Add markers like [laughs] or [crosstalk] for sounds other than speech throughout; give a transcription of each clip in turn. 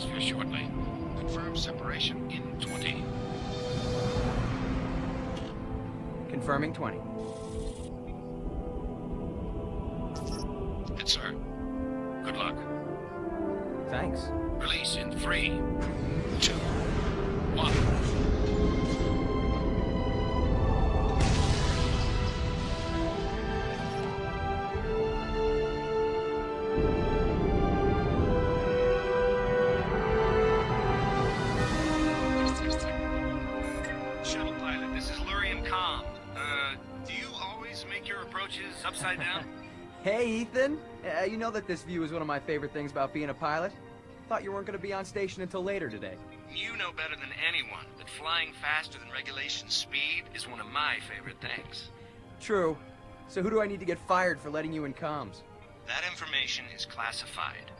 shortly. Confirm separation in 20. Confirming 20. Hit, sir. Good luck. Thanks. Release in three, approaches upside down? [laughs] Hey, Ethan. Uh, you know that this view is one of my favorite things about being a pilot? Thought you weren't going to be on station until later today. You know better than anyone that flying faster than regulation speed is one of my favorite things. True. So who do I need to get fired for letting you in comms? That information is classified.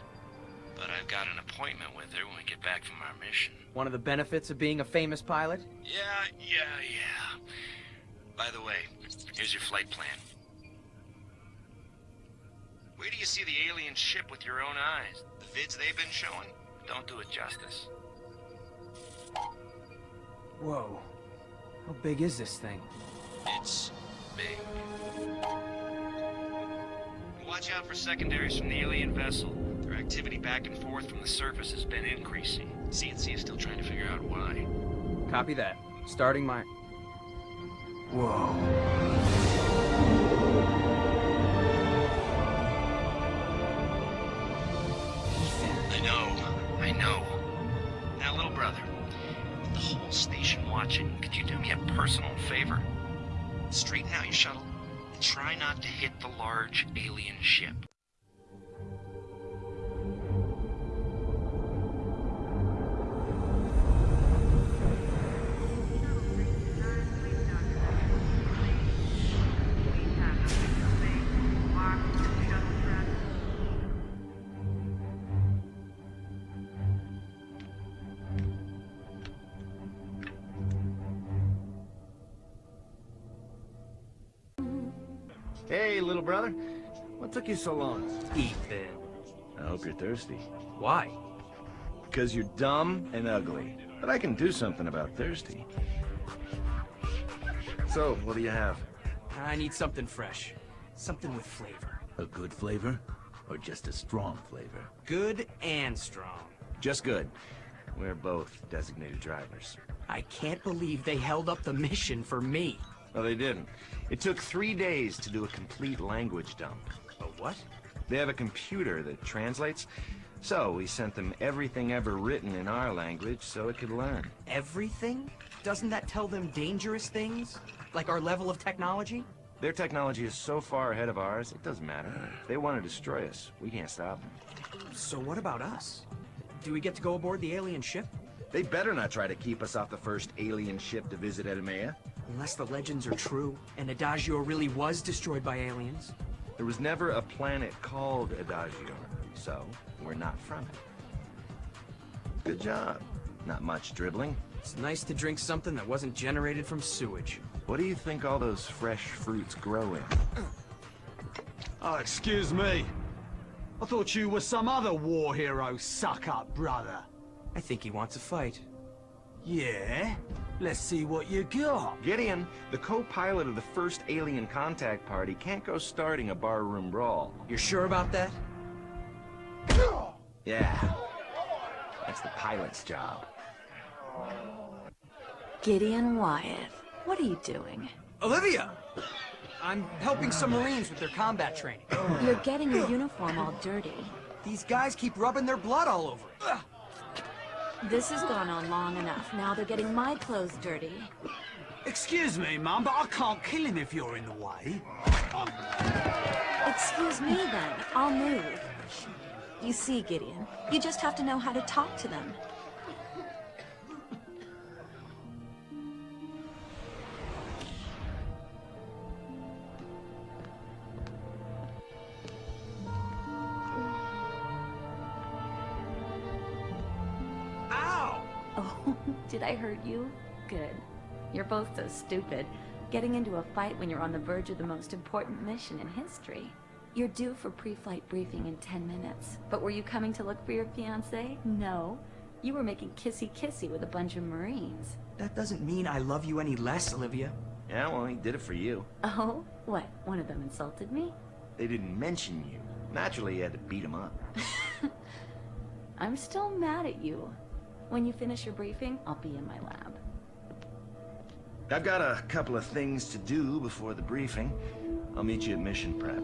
But I've got an appointment with her when we get back from our mission. One of the benefits of being a famous pilot? Yeah, yeah, yeah. By the way, here's your flight plan. Where do you see the alien ship with your own eyes? The vids they've been showing don't do it justice. Whoa. How big is this thing? It's big. Watch out for secondaries from the alien vessel. Their activity back and forth from the surface has been increasing. CNC is still trying to figure out why. Copy that. Starting my... Whoa. Know, Now, little brother, with the whole station watching, could you do me a personal favor? Straighten out your shuttle and try not to hit the large alien ship. Hey, little brother. What took you so long? Ethan. I hope you're thirsty. Why? Because you're dumb and ugly. But I can do something about thirsty. So, what do you have? I need something fresh. Something with flavor. A good flavor? Or just a strong flavor? Good and strong. Just good. We're both designated drivers. I can't believe they held up the mission for me. No, they didn't. It took three days to do a complete language dump. A what? They have a computer that translates, so we sent them everything ever written in our language so it could learn. Everything? Doesn't that tell them dangerous things? Like our level of technology? Their technology is so far ahead of ours, it doesn't matter. If they want to destroy us, we can't stop them. So what about us? Do we get to go aboard the alien ship? They better not try to keep us off the first alien ship to visit Edamea. Unless the legends are true, and Adagio really was destroyed by aliens. There was never a planet called Adagio, so we're not from it. Good job. Not much dribbling. It's nice to drink something that wasn't generated from sewage. What do you think all those fresh fruits grow in? Oh, excuse me. I thought you were some other war hero suck-up, brother. I think he wants a fight. Yeah? Let's see what you got. Gideon, the co-pilot of the first alien contact party, can't go starting a barroom brawl. You're sure about that? Yeah. That's the pilot's job. Gideon Wyatt, what are you doing? Olivia! I'm helping some Marines with their combat training. You're getting your uniform all dirty. These guys keep rubbing their blood all over it. This has gone on long enough. Now they're getting my clothes dirty. Excuse me, Mum, but I can't kill him if you're in the way. Um, Excuse me then, I'll move. You see, Gideon, you just have to know how to talk to them. Oh, [laughs] did I hurt you? Good. You're both so stupid. Getting into a fight when you're on the verge of the most important mission in history. You're due for pre-flight briefing in 10 minutes. But were you coming to look for your fiancé? No. You were making kissy-kissy with a bunch of Marines. That doesn't mean I love you any less, Olivia. Yeah, well, he did it for you. Oh? What, one of them insulted me? They didn't mention you. Naturally, you had to beat him up. [laughs] I'm still mad at you. When you finish your briefing, I'll be in my lab. I've got a couple of things to do before the briefing. I'll meet you at mission prep.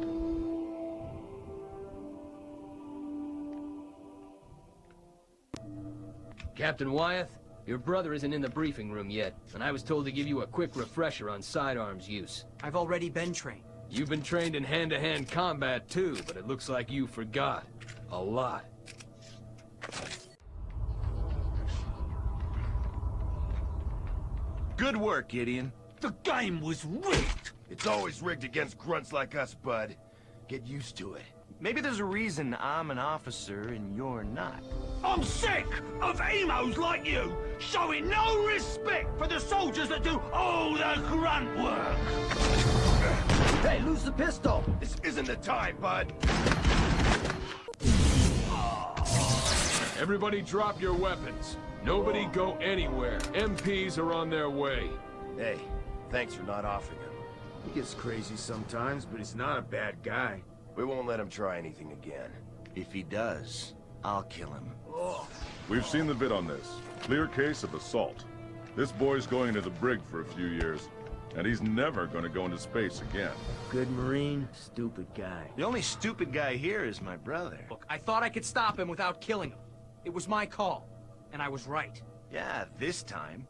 Captain Wyatt, your brother isn't in the briefing room yet, and I was told to give you a quick refresher on sidearms use. I've already been trained. You've been trained in hand-to-hand combat too, but it looks like you forgot. A lot. Good work, Gideon. The game was rigged! It's always rigged against grunts like us, bud. Get used to it. Maybe there's a reason I'm an officer and you're not. I'm sick of emos like you showing no respect for the soldiers that do all the grunt work! Hey, lose the pistol! This isn't the time, bud. Everybody drop your weapons. Nobody go anywhere. MPs are on their way. Hey, thanks for not offing him. He gets crazy sometimes, but he's not a bad guy. We won't let him try anything again. If he does, I'll kill him. We've seen the vid on this. Clear case of assault. This boy's going into the brig for a few years, and he's never going to go into space again. Good Marine, stupid guy. The only stupid guy here is my brother. Look, I thought I could stop him without killing him. It was my call, and I was right. Yeah, this time.